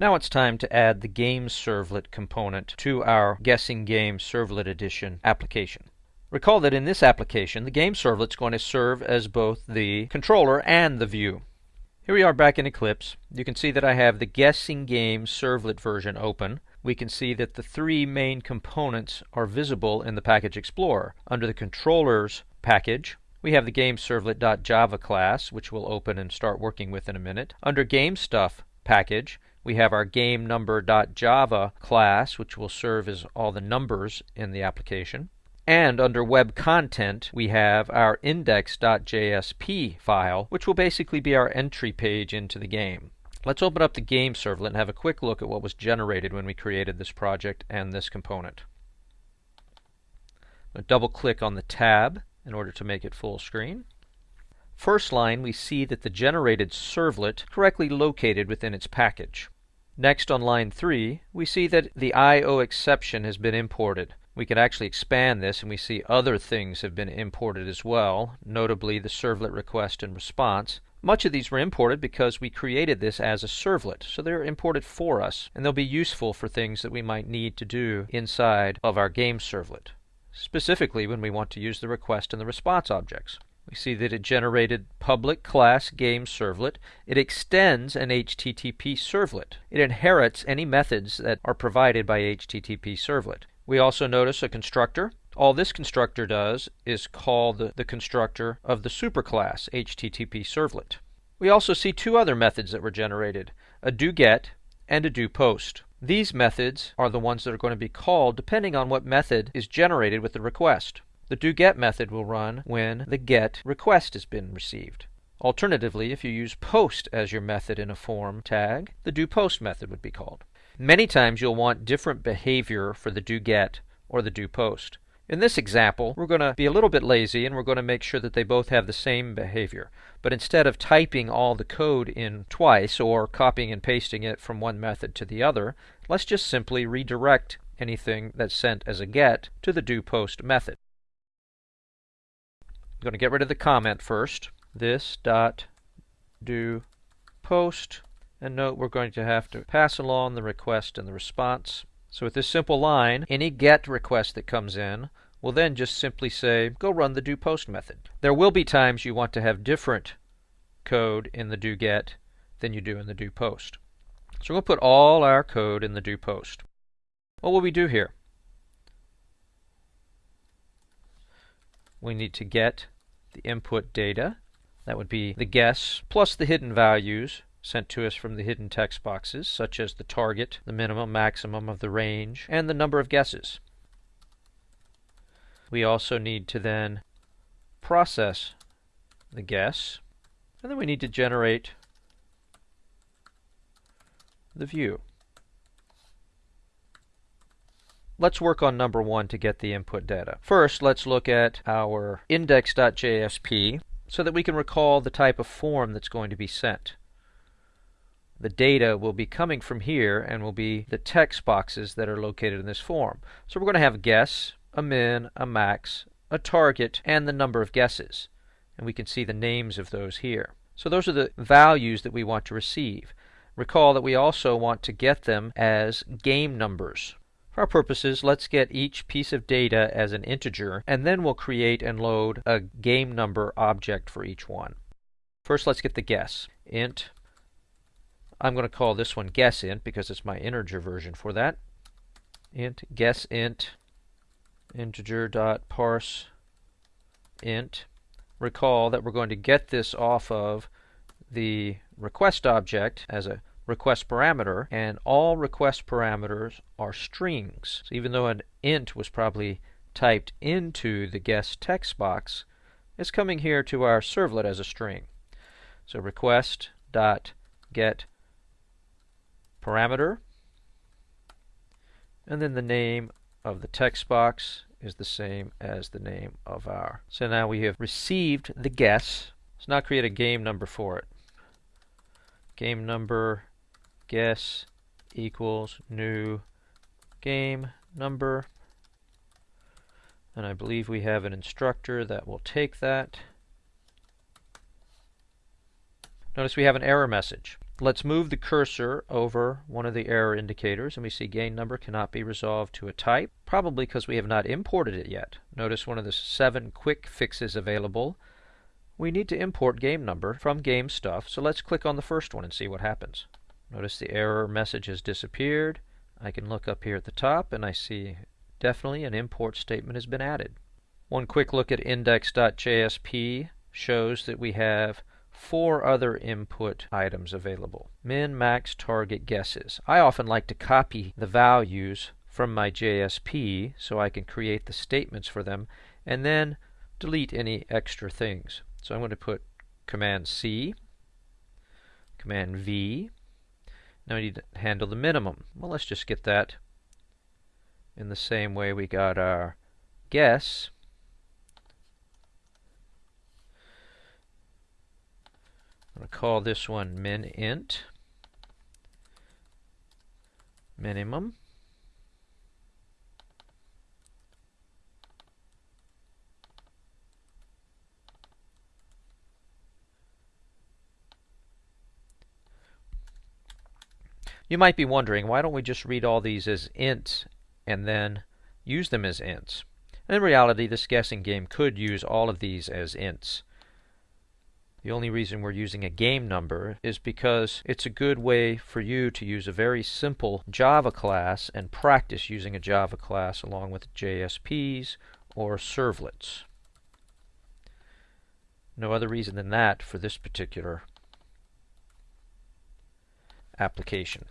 Now it's time to add the Game Servlet component to our Guessing Game Servlet Edition application. Recall that in this application, the Game Servlet is going to serve as both the controller and the view. Here we are back in Eclipse. You can see that I have the Guessing Game Servlet version open. We can see that the three main components are visible in the Package Explorer. Under the Controllers package, we have the game GameServlet.java class, which we'll open and start working with in a minute. Under GameStuff package, we have our GameNumber.java class, which will serve as all the numbers in the application. And under web content, we have our index.jsp file, which will basically be our entry page into the game. Let's open up the game servlet and have a quick look at what was generated when we created this project and this component. double click on the tab in order to make it full screen. First line, we see that the generated servlet correctly located within its package. Next on line 3, we see that the IO exception has been imported. We can actually expand this and we see other things have been imported as well, notably the servlet request and response. Much of these were imported because we created this as a servlet, so they're imported for us, and they'll be useful for things that we might need to do inside of our game servlet, specifically when we want to use the request and the response objects. We see that it generated public class game servlet. It extends an HTTP servlet. It inherits any methods that are provided by HTTP servlet. We also notice a constructor. All this constructor does is call the, the constructor of the superclass HTTP servlet. We also see two other methods that were generated, a doGet and a doPost. These methods are the ones that are going to be called depending on what method is generated with the request. The doGet method will run when the GET request has been received. Alternatively, if you use POST as your method in a form tag, the doPost method would be called. Many times you'll want different behavior for the doGet or the doPost. In this example, we're going to be a little bit lazy and we're going to make sure that they both have the same behavior. But instead of typing all the code in twice or copying and pasting it from one method to the other, let's just simply redirect anything that's sent as a get to the doPost method. I'm going to get rid of the comment first. This dot do post and note we're going to have to pass along the request and the response. So with this simple line, any GET request that comes in will then just simply say, go run the do post method. There will be times you want to have different code in the do get than you do in the do post. So we'll put all our code in the do post. What will we do here? We need to get the input data. That would be the guess plus the hidden values sent to us from the hidden text boxes, such as the target, the minimum, maximum of the range, and the number of guesses. We also need to then process the guess, and then we need to generate the view. Let's work on number one to get the input data. First, let's look at our index.jsp so that we can recall the type of form that's going to be sent the data will be coming from here and will be the text boxes that are located in this form. So we're going to have a guess, a min, a max, a target, and the number of guesses. And we can see the names of those here. So those are the values that we want to receive. Recall that we also want to get them as game numbers. Our purposes, let's get each piece of data as an integer, and then we'll create and load a game number object for each one. First, let's get the guess. int I'm going to call this one guess int because it's my integer version for that. int guess int integer dot parse int. Recall that we're going to get this off of the request object as a request parameter, and all request parameters are strings. So even though an int was probably typed into the guess text box, it's coming here to our servlet as a string. So request dot get parameter. And then the name of the text box is the same as the name of our. So now we have received the guess. Let's now create a game number for it. Game number guess equals new game number. And I believe we have an instructor that will take that. Notice we have an error message. Let's move the cursor over one of the error indicators and we see game number cannot be resolved to a type, probably because we have not imported it yet. Notice one of the seven quick fixes available. We need to import game number from game stuff, so let's click on the first one and see what happens. Notice the error message has disappeared. I can look up here at the top and I see definitely an import statement has been added. One quick look at index.jsp shows that we have four other input items available. Min, max, target, guesses. I often like to copy the values from my JSP so I can create the statements for them and then delete any extra things. So I'm going to put Command C, Command V. Now we need to handle the minimum. Well, let's just get that in the same way we got our guess. I'm going to call this one min int minimum. You might be wondering, why don't we just read all these as ints and then use them as ints? In reality, this guessing game could use all of these as ints. The only reason we're using a game number is because it's a good way for you to use a very simple Java class and practice using a Java class along with JSPs or servlets. No other reason than that for this particular application.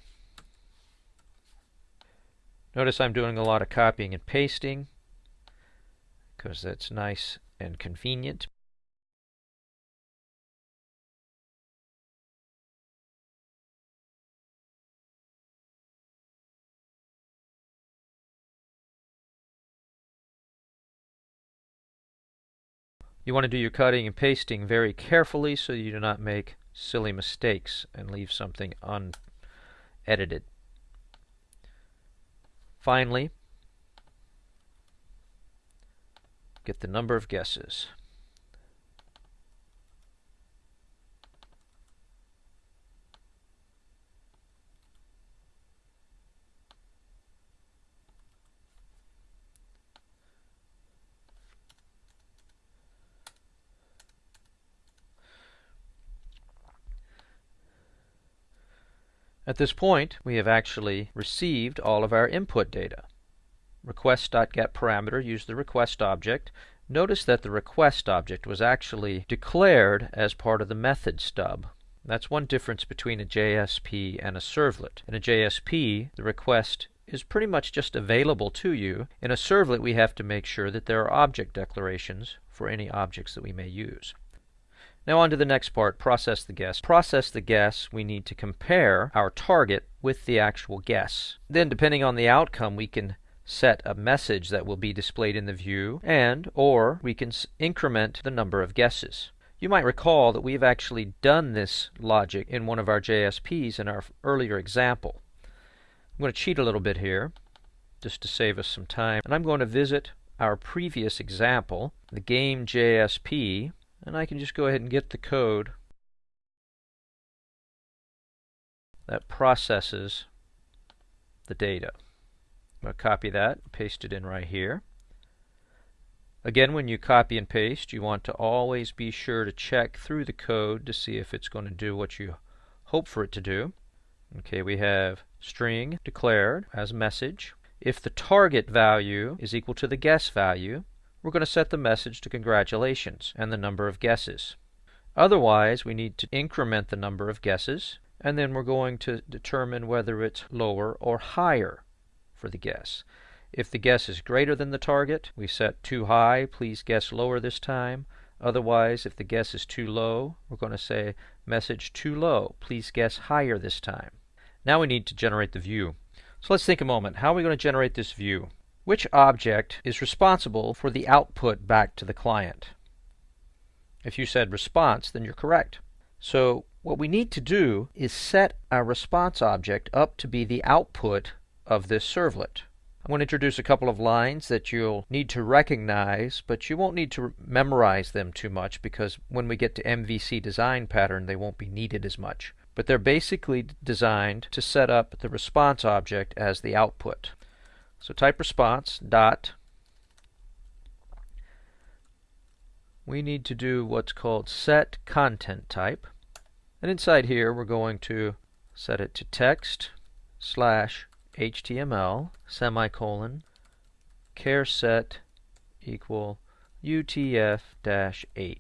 Notice I'm doing a lot of copying and pasting because that's nice and convenient. You want to do your cutting and pasting very carefully so you do not make silly mistakes and leave something unedited. Finally, get the number of guesses. At this point, we have actually received all of our input data. Request.get parameter used the request object. Notice that the request object was actually declared as part of the method stub. That's one difference between a JSP and a servlet. In a JSP, the request is pretty much just available to you. In a servlet, we have to make sure that there are object declarations for any objects that we may use. Now on to the next part, process the guess. Process the guess, we need to compare our target with the actual guess. Then depending on the outcome, we can set a message that will be displayed in the view and or we can increment the number of guesses. You might recall that we've actually done this logic in one of our JSPs in our earlier example. I'm going to cheat a little bit here just to save us some time and I'm going to visit our previous example, the game JSP and I can just go ahead and get the code that processes the data. I'm going to copy that, paste it in right here. Again, when you copy and paste, you want to always be sure to check through the code to see if it's going to do what you hope for it to do. Okay, we have string declared as message. If the target value is equal to the guess value, we're going to set the message to congratulations and the number of guesses. Otherwise, we need to increment the number of guesses, and then we're going to determine whether it's lower or higher for the guess. If the guess is greater than the target, we set too high, please guess lower this time. Otherwise, if the guess is too low, we're going to say message too low, please guess higher this time. Now we need to generate the view. So let's think a moment. How are we going to generate this view? Which object is responsible for the output back to the client? If you said response, then you're correct. So what we need to do is set our response object up to be the output of this servlet. I'm going to introduce a couple of lines that you'll need to recognize, but you won't need to memorize them too much because when we get to MVC design pattern, they won't be needed as much. but they're basically designed to set up the response object as the output. So type response dot we need to do what's called set content type. And inside here, we're going to set it to text slash HTML semicolon care set equal UTF-8.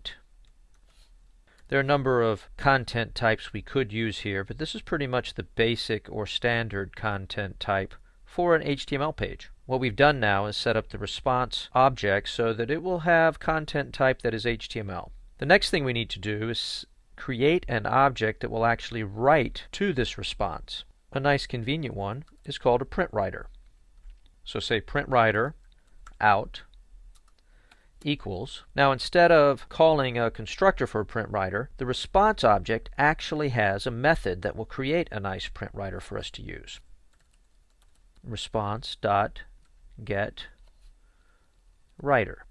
There are a number of content types we could use here, but this is pretty much the basic or standard content type for an HTML page. What we've done now is set up the response object so that it will have content type that is HTML. The next thing we need to do is create an object that will actually write to this response. A nice convenient one is called a print writer. So say print writer out equals. Now instead of calling a constructor for a print writer, the response object actually has a method that will create a nice print writer for us to use. Response dot get writer.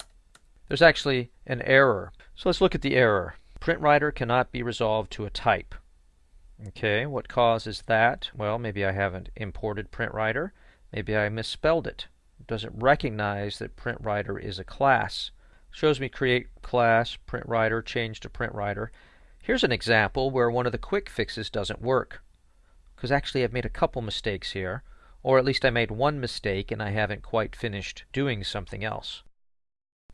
There's actually an error. So let's look at the error. Print writer cannot be resolved to a type. Okay, what causes that? Well, maybe I haven't imported print writer. Maybe I misspelled it. It doesn't recognize that print writer is a class. Shows me create class, print writer, change to print writer. Here's an example where one of the quick fixes doesn't work. Because actually I've made a couple mistakes here. Or at least I made one mistake and I haven't quite finished doing something else.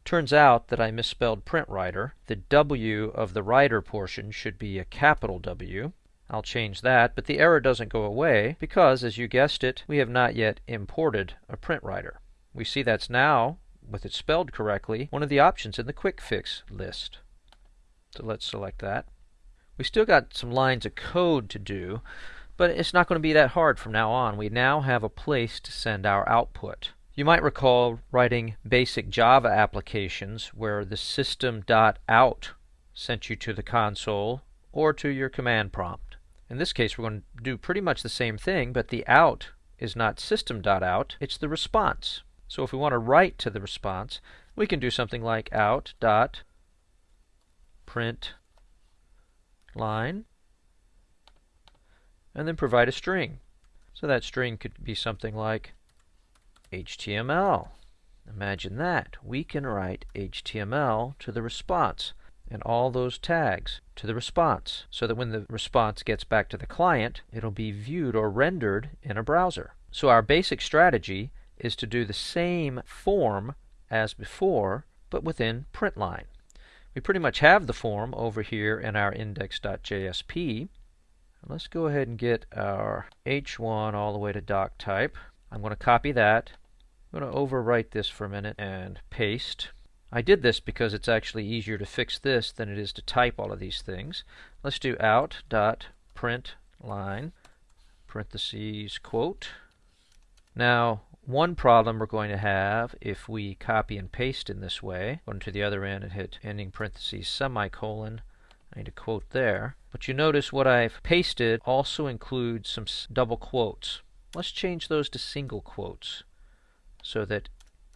Turns out that I misspelled print writer. The W of the writer portion should be a capital W. I'll change that, but the error doesn't go away because, as you guessed it, we have not yet imported a print writer. We see that's now, with it spelled correctly, one of the options in the quick fix list. So let's select that. We still got some lines of code to do, but it's not going to be that hard from now on. We now have a place to send our output. You might recall writing basic Java applications where the system.out sent you to the console or to your command prompt. In this case, we're going to do pretty much the same thing, but the out is not system.out, it's the response. So if we want to write to the response, we can do something like out dot print line and then provide a string. So that string could be something like HTML. Imagine that. We can write HTML to the response and all those tags to the response so that when the response gets back to the client, it'll be viewed or rendered in a browser. So our basic strategy is to do the same form as before, but within println. We pretty much have the form over here in our index.jsp, Let's go ahead and get our H1 all the way to doc type. I'm going to copy that. I'm going to overwrite this for a minute and paste. I did this because it's actually easier to fix this than it is to type all of these things. Let's do out dot print line parentheses quote. Now one problem we're going to have if we copy and paste in this way, going to the other end and hit ending parentheses semicolon, I need a quote there. But you notice what I've pasted also includes some double quotes. Let's change those to single quotes so that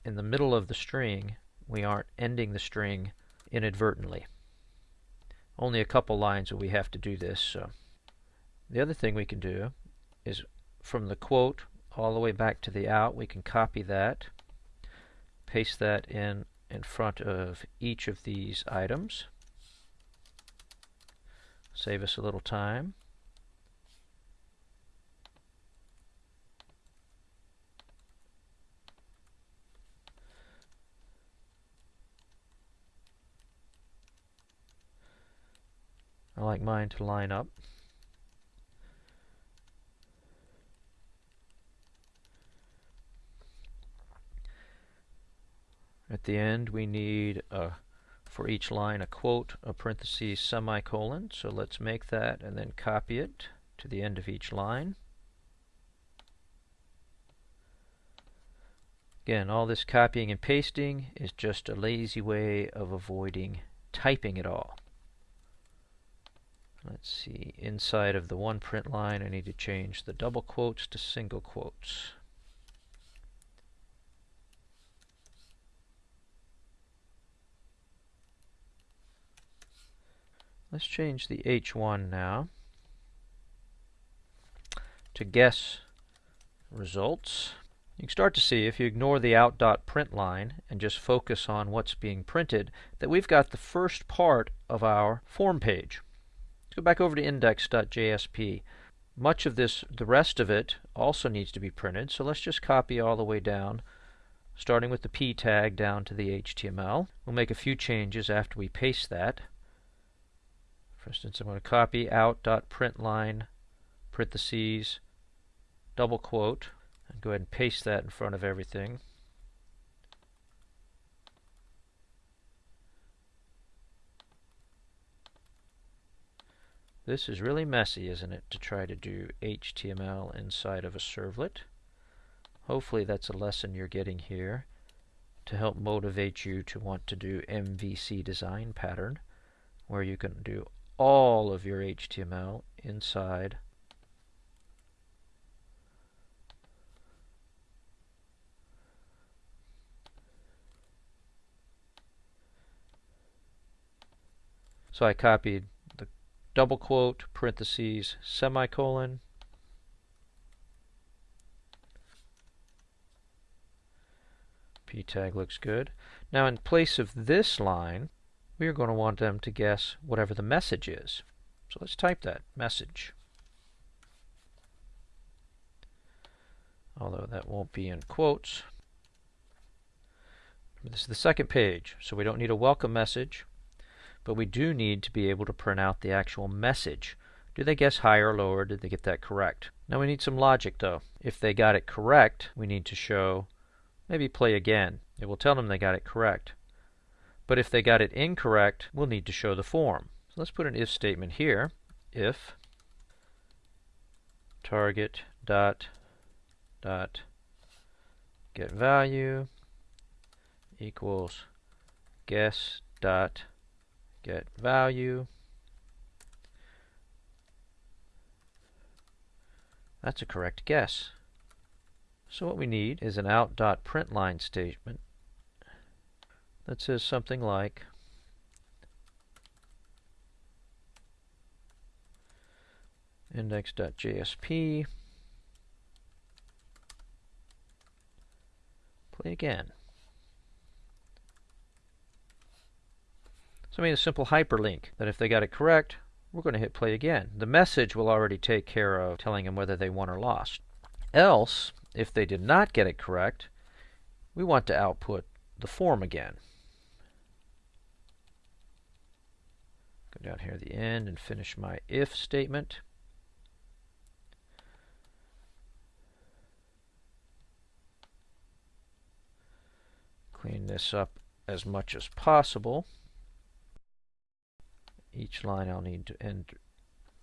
in the middle of the string we aren't ending the string inadvertently. Only a couple lines will we have to do this. So the other thing we can do is from the quote all the way back to the out, we can copy that, paste that in in front of each of these items. Save us a little time. I like mine to line up. At the end we need a for each line a quote, a parenthesis, semicolon. So let's make that and then copy it to the end of each line. Again, all this copying and pasting is just a lazy way of avoiding typing it all. Let's see, inside of the one print line I need to change the double quotes to single quotes. Let's change the H1 now. to guess results. You can start to see if you ignore the out.print line and just focus on what's being printed that we've got the first part of our form page. Let's go back over to index.jsp. Much of this, the rest of it, also needs to be printed, so let's just copy all the way down, starting with the p tag down to the HTML. We'll make a few changes after we paste that. For instance, I'm going to copy out.println parentheses double quote and go ahead and paste that in front of everything. This is really messy, isn't it, to try to do HTML inside of a servlet. Hopefully that's a lesson you're getting here to help motivate you to want to do MVC design pattern where you can do all of your HTML inside So I copied the double quote, parentheses, semicolon, p tag looks good. Now in place of this line, we are going to want them to guess whatever the message is. So let's type that, message. Although that won't be in quotes. This is the second page, so we don't need a welcome message but we do need to be able to print out the actual message. Do they guess higher or lower? Did they get that correct? Now we need some logic though. If they got it correct, we need to show, maybe play again. It will tell them they got it correct. But if they got it incorrect, we'll need to show the form. So let's put an if statement here. If target dot dot get value equals guess dot get value. That's a correct guess. So what we need is an out dot print line statement that says something like index.jsp play again. So I made a simple hyperlink that if they got it correct, we're going to hit play again. The message will already take care of telling them whether they won or lost. Else, if they did not get it correct, we want to output the form again. Go down here at the end and finish my if statement. Clean this up as much as possible each line I'll need to end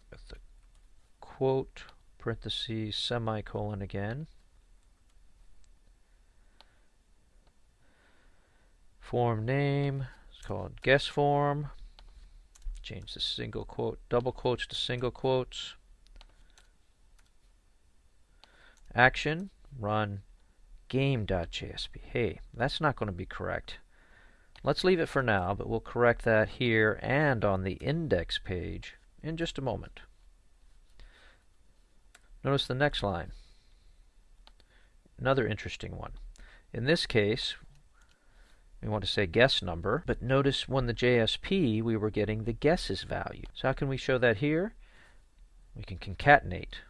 with the quote, parentheses, semicolon again. Form name, it's called guess form. Change the single quote, double quotes to single quotes. Action, run game.jsp. Hey, that's not going to be correct. Let's leave it for now, but we'll correct that here and on the index page in just a moment. Notice the next line. Another interesting one. In this case, we want to say guess number, but notice when the JSP we were getting the guesses value. So how can we show that here? We can concatenate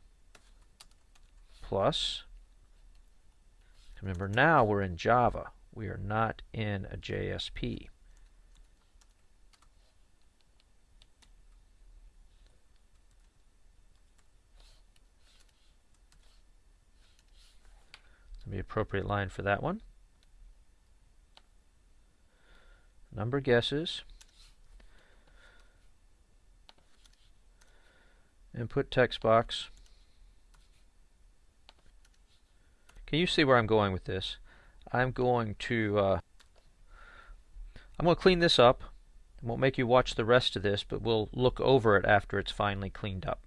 plus. Remember now we're in Java. We are not in a JSP. the appropriate line for that one. Number guesses. Input text box. Can you see where I'm going with this? I'm going to uh, I'm going to clean this up. I won't make you watch the rest of this, but we'll look over it after it's finally cleaned up.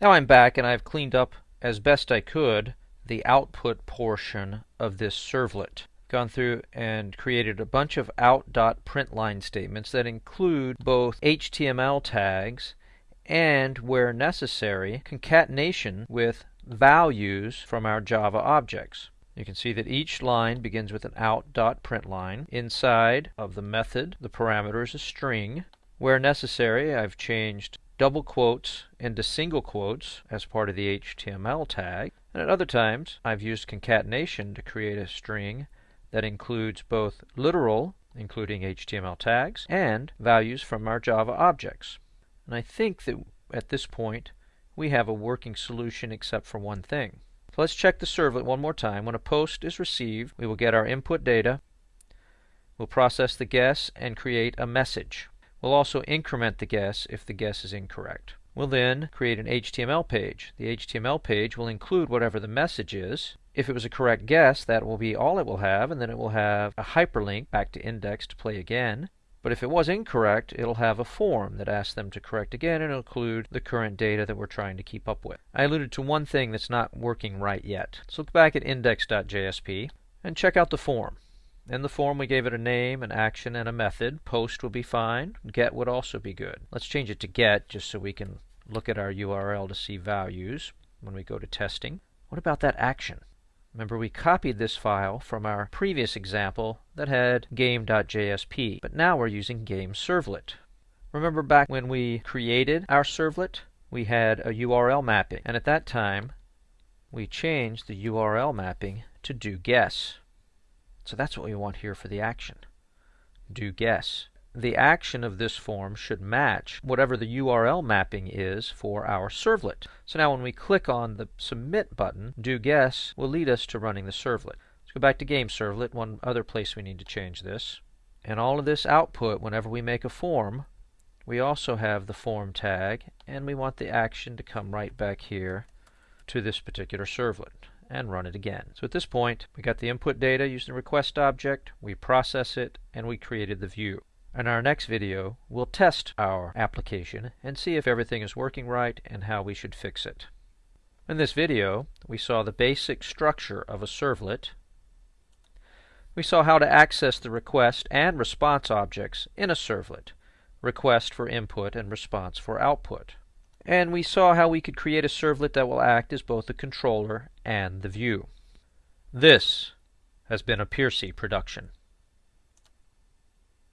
Now I'm back and I've cleaned up as best I could the output portion of this servlet. Gone through and created a bunch of out.println statements that include both HTML tags and, where necessary, concatenation with values from our Java objects. You can see that each line begins with an out.println. Inside of the method, the parameter is a string. Where necessary, I've changed double quotes into single quotes as part of the HTML tag. And at other times, I've used concatenation to create a string that includes both literal, including HTML tags, and values from our Java objects. And I think that at this point, we have a working solution except for one thing. So let's check the servlet one more time. When a post is received, we will get our input data. We'll process the guess and create a message. We'll also increment the guess if the guess is incorrect. We'll then create an HTML page. The HTML page will include whatever the message is. If it was a correct guess, that will be all it will have, and then it will have a hyperlink back to index to play again. But if it was incorrect, it'll have a form that asks them to correct again and include the current data that we're trying to keep up with. I alluded to one thing that's not working right yet. Let's look back at index.jsp and check out the form. In the form we gave it a name, an action, and a method. Post would be fine. Get would also be good. Let's change it to get just so we can look at our URL to see values when we go to testing. What about that action? Remember we copied this file from our previous example that had game.jsp, but now we're using game servlet. Remember back when we created our servlet, we had a URL mapping, and at that time we changed the URL mapping to do guess. So that's what we want here for the action. Do guess the action of this form should match whatever the URL mapping is for our servlet. So now when we click on the Submit button, do guess will lead us to running the servlet. Let's go back to Game Servlet, one other place we need to change this. And all of this output, whenever we make a form, we also have the form tag, and we want the action to come right back here to this particular servlet and run it again. So at this point, we got the input data using the request object, we process it, and we created the view. In our next video, we'll test our application and see if everything is working right and how we should fix it. In this video, we saw the basic structure of a servlet. We saw how to access the request and response objects in a servlet, request for input and response for output. And we saw how we could create a servlet that will act as both the controller and the view. This has been a Piercy production.